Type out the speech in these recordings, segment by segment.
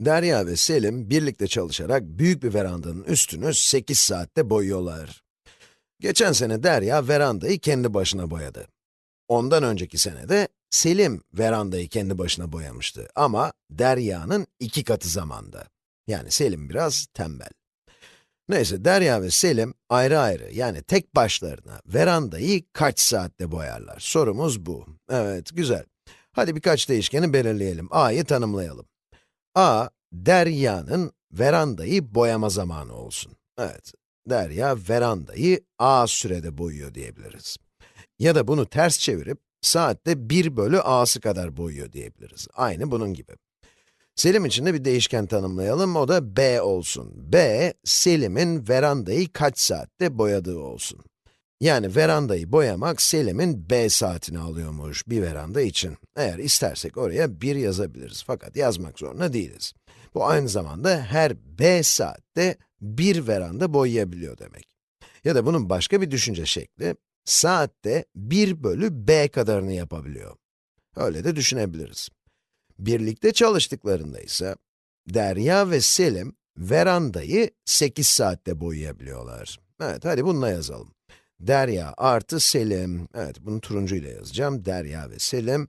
Derya ve Selim birlikte çalışarak büyük bir verandanın üstünü 8 saatte boyuyorlar. Geçen sene Derya verandayı kendi başına boyadı. Ondan önceki sene de Selim verandayı kendi başına boyamıştı ama Derya'nın iki katı zamanda. Yani Selim biraz tembel. Neyse Derya ve Selim ayrı ayrı yani tek başlarına verandayı kaç saatte boyarlar? Sorumuz bu. Evet, güzel. Hadi birkaç değişkeni belirleyelim. A'yı tanımlayalım. A, Derya'nın verandayı boyama zamanı olsun. Evet, Derya verandayı a sürede boyuyor diyebiliriz. Ya da bunu ters çevirip, saatte 1 bölü a'sı kadar boyuyor diyebiliriz. Aynı bunun gibi. Selim için de bir değişken tanımlayalım, o da b olsun. b, Selim'in verandayı kaç saatte boyadığı olsun. Yani verandayı boyamak Selim'in b saatini alıyormuş bir veranda için. Eğer istersek oraya 1 yazabiliriz fakat yazmak zorunda değiliz. Bu aynı zamanda her b saatte bir veranda boyayabiliyor demek. Ya da bunun başka bir düşünce şekli, saatte 1 bölü b kadarını yapabiliyor. Öyle de düşünebiliriz. Birlikte çalıştıklarında ise, Derya ve Selim, verandayı 8 saatte boyayabiliyorlar. Evet, hadi bununla yazalım. Derya artı Selim, evet bunu turuncu ile yazacağım, Derya ve Selim.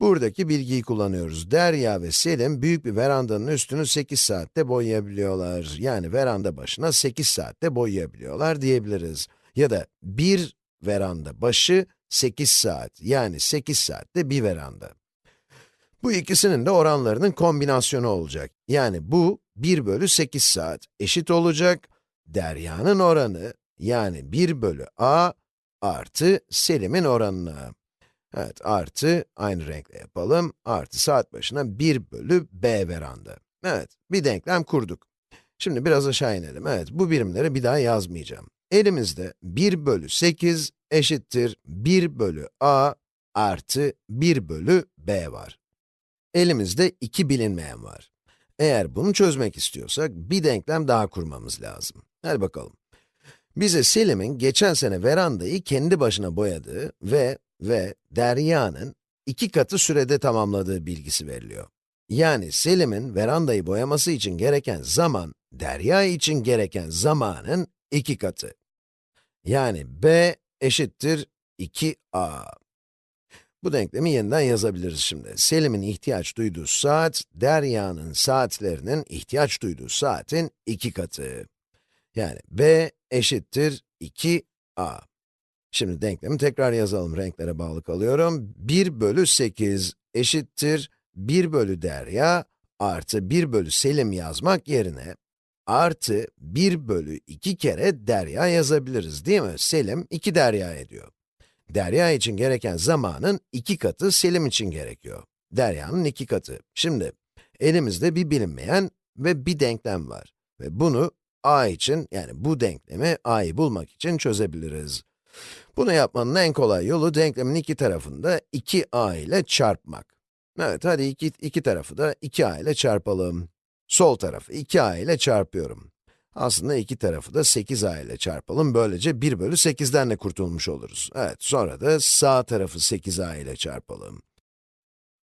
Buradaki bilgiyi kullanıyoruz. Derya ve Selim, büyük bir verandanın üstünü 8 saatte boyayabiliyorlar. Yani veranda başına 8 saatte boyayabiliyorlar diyebiliriz. Ya da bir veranda başı 8 saat, yani 8 saatte bir veranda. Bu ikisinin de oranlarının kombinasyonu olacak. Yani bu 1 bölü 8 saat eşit olacak. Derya'nın oranı, yani 1 bölü a artı Selim'in oranına. Evet, artı, aynı renkle yapalım, artı saat başına 1 bölü b veranda. Evet, bir denklem kurduk. Şimdi biraz aşağı inelim. Evet, bu birimleri bir daha yazmayacağım. Elimizde 1 bölü 8 eşittir 1 bölü a artı 1 bölü b var. Elimizde iki bilinmeyen var. Eğer bunu çözmek istiyorsak, bir denklem daha kurmamız lazım. Hadi bakalım. Bize Selim'in geçen sene verandayı kendi başına boyadığı ve ve Derya'nın iki katı sürede tamamladığı bilgisi veriliyor. Yani Selim'in verandayı boyaması için gereken zaman, Derya için gereken zamanın iki katı. Yani b eşittir 2a. Bu denklemi yeniden yazabiliriz şimdi. Selim'in ihtiyaç duyduğu saat, Derya'nın saatlerinin ihtiyaç duyduğu saatin iki katı. Yani b eşittir 2a. Şimdi denklemi tekrar yazalım, renklere bağlı kalıyorum. 1 bölü 8 eşittir 1 bölü derya artı 1 bölü Selim yazmak yerine artı 1 bölü 2 kere derya yazabiliriz değil mi? Selim 2 derya ediyor. Derya için gereken zamanın 2 katı Selim için gerekiyor. Derya'nın 2 katı. Şimdi elimizde bir bilinmeyen ve bir denklem var. Ve bunu a için, yani bu denklemi a'yı bulmak için çözebiliriz. Bunu yapmanın en kolay yolu denklemin iki tarafını da 2a ile çarpmak. Evet, hadi iki, iki tarafı da 2a ile çarpalım. Sol tarafı 2a ile çarpıyorum. Aslında iki tarafı da 8a ile çarpalım. Böylece 1 bölü 8'den de kurtulmuş oluruz. Evet, sonra da sağ tarafı 8a ile çarpalım.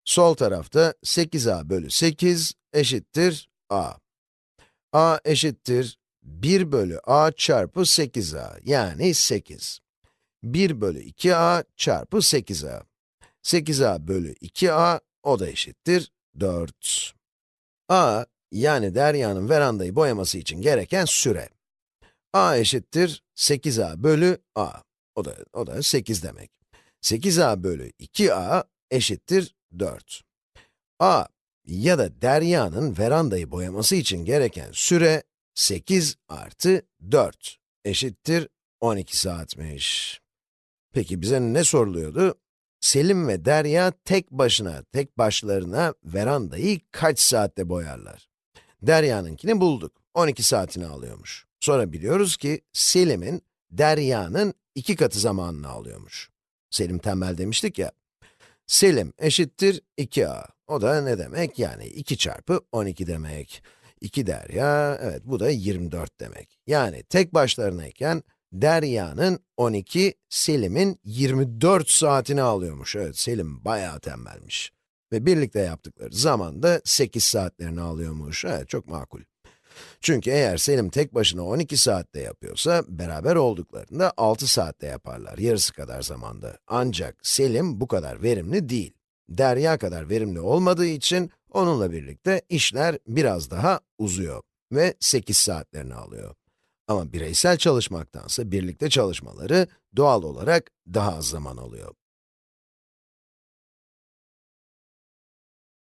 Sol tarafta 8a bölü 8 eşittir a. a eşittir 1 bölü a çarpı 8a, yani 8. 1 bölü 2a çarpı 8a. 8a bölü 2a, o da eşittir 4. a, yani Derya'nın verandayı boyaması için gereken süre. a eşittir 8a bölü a. O da, o da 8 demek. 8a bölü 2a eşittir 4. a ya da Derya'nın verandayı boyaması için gereken süre 8 artı 4 eşittir 12 saatmiş. Peki bize ne soruluyordu? Selim ve Derya tek başına, tek başlarına verandayı kaç saatte boyarlar? Derya'nınkini bulduk. 12 saatini alıyormuş. Sonra biliyoruz ki Selim'in Derya'nın iki katı zamanını alıyormuş. Selim tembel demiştik ya. Selim eşittir 2a. O da ne demek? Yani 2 çarpı 12 demek. 2 derya, evet bu da 24 demek. Yani tek başlarınayken Derya'nın 12, Selim'in 24 saatini alıyormuş. Evet, Selim bayağı tembelmiş. Ve birlikte yaptıkları zaman da 8 saatlerini alıyormuş. Evet, çok makul. Çünkü eğer Selim tek başına 12 saatte yapıyorsa, beraber olduklarında 6 saatte yaparlar, yarısı kadar zamanda. Ancak Selim bu kadar verimli değil. Derya kadar verimli olmadığı için, onunla birlikte işler biraz daha uzuyor ve 8 saatlerini alıyor. Ama bireysel çalışmaktansa birlikte çalışmaları doğal olarak daha az zaman alıyor.